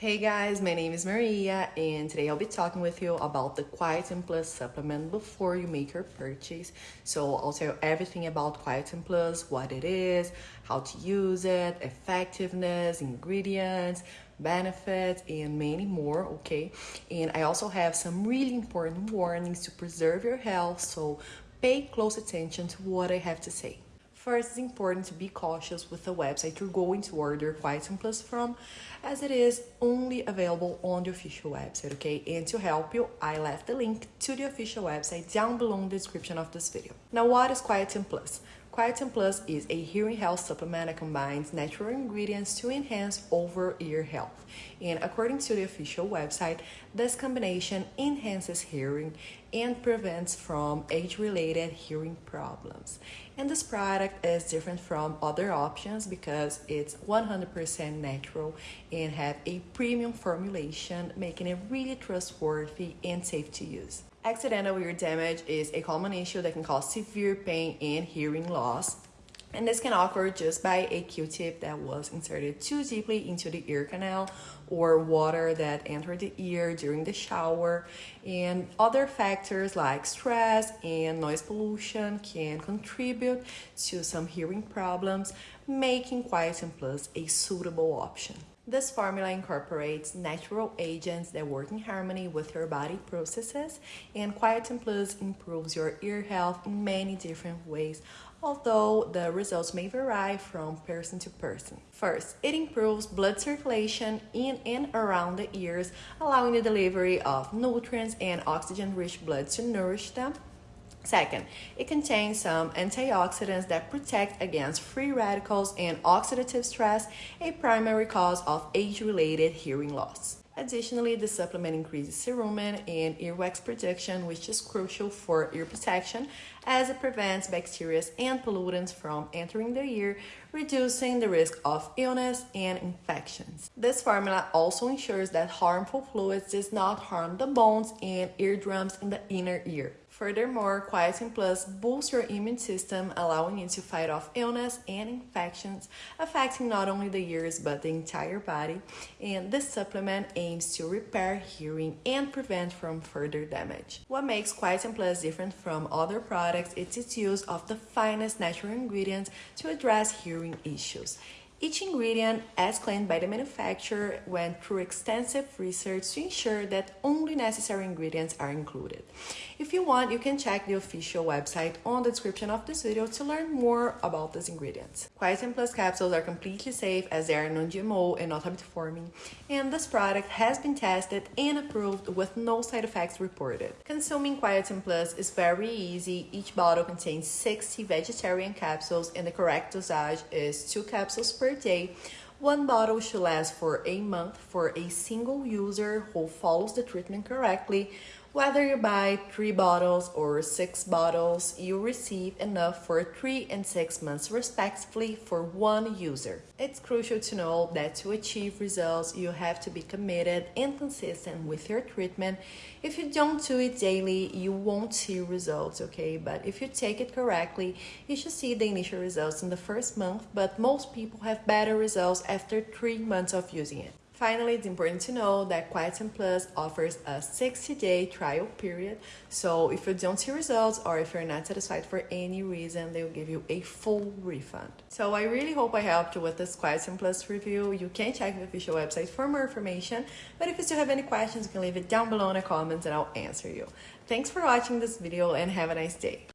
Hey guys, my name is Maria and today I'll be talking with you about the Quietum Plus supplement before you make your purchase. So I'll tell you everything about Quietum Plus, what it is, how to use it, effectiveness, ingredients, benefits, and many more, okay? And I also have some really important warnings to preserve your health, so pay close attention to what I have to say. First, it's important to be cautious with the website you're going to order Quietum Plus from, as it is only available on the official website, okay? And to help you, I left the link to the official website down below in the description of this video. Now, what is Quietum Plus? Quietum Plus is a hearing health supplement that combines natural ingredients to enhance over-ear health. And according to the official website, this combination enhances hearing and prevents from age-related hearing problems. And this product is different from other options because it's 100% natural and have a premium formulation, making it really trustworthy and safe to use. Accidental ear damage is a common issue that can cause severe pain and hearing loss. And this can occur just by a Q-tip that was inserted too deeply into the ear canal or water that entered the ear during the shower. And other factors like stress and noise pollution can contribute to some hearing problems, making Quietum Plus a suitable option. This formula incorporates natural agents that work in harmony with your body processes, and Quietum Plus improves your ear health in many different ways, although the results may vary from person to person. First, it improves blood circulation in and around the ears, allowing the delivery of nutrients and oxygen-rich blood to nourish them. Second, it contains some antioxidants that protect against free radicals and oxidative stress, a primary cause of age-related hearing loss. Additionally, the supplement increases cerumen and earwax production, which is crucial for ear protection as it prevents bacteria and pollutants from entering the ear, reducing the risk of illness and infections. This formula also ensures that harmful fluids does not harm the bones and eardrums in the inner ear. Furthermore, Quietum Plus boosts your immune system, allowing you to fight off illness and infections, affecting not only the ears but the entire body. And this supplement aims to repair hearing and prevent from further damage. What makes Quietum Plus different from other products is its use of the finest natural ingredients to address hearing issues. Each ingredient, as claimed by the manufacturer, went through extensive research to ensure that only necessary ingredients are included. If you want, you can check the official website on the description of this video to learn more about these ingredients. Quietum Plus capsules are completely safe as they are non-GMO and not habit-forming, and this product has been tested and approved with no side effects reported. Consuming Quietum Plus is very easy. Each bottle contains 60 vegetarian capsules and the correct dosage is 2 capsules per day. One bottle should last for a month for a single user who follows the treatment correctly. Whether you buy three bottles or six bottles, you receive enough for three and six months respectively for one user. It's crucial to know that to achieve results, you have to be committed and consistent with your treatment. If you don't do it daily, you won't see results, okay? But if you take it correctly, you should see the initial results in the first month, but most people have better results after three months of using it. Finally, it's important to know that Quietum Plus offers a 60-day trial period. So if you don't see results or if you're not satisfied for any reason, they will give you a full refund. So I really hope I helped you with this Quietum Plus review. You can check the official website for more information. But if you still have any questions, you can leave it down below in the comments and I'll answer you. Thanks for watching this video and have a nice day.